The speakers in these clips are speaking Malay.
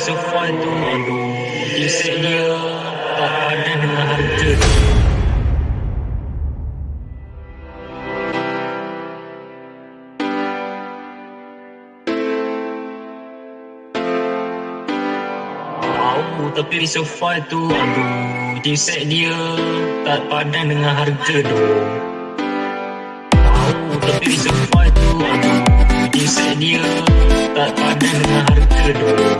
sofa tu Aduh dia Tak padan dengan harga tapi sofa tu Aduh Isek dia Tak padan dengan harga tu. Tahu tapi sofa tu Aduh Isek dia Tak padan dengan harga tu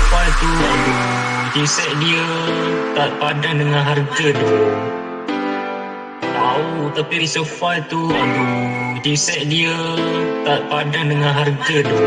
Sofa tu Aduh Kisek dia Tak padan dengan harga tu Tahu tapi di sofa tu Aduh Kisek dia Tak padan dengan harga tu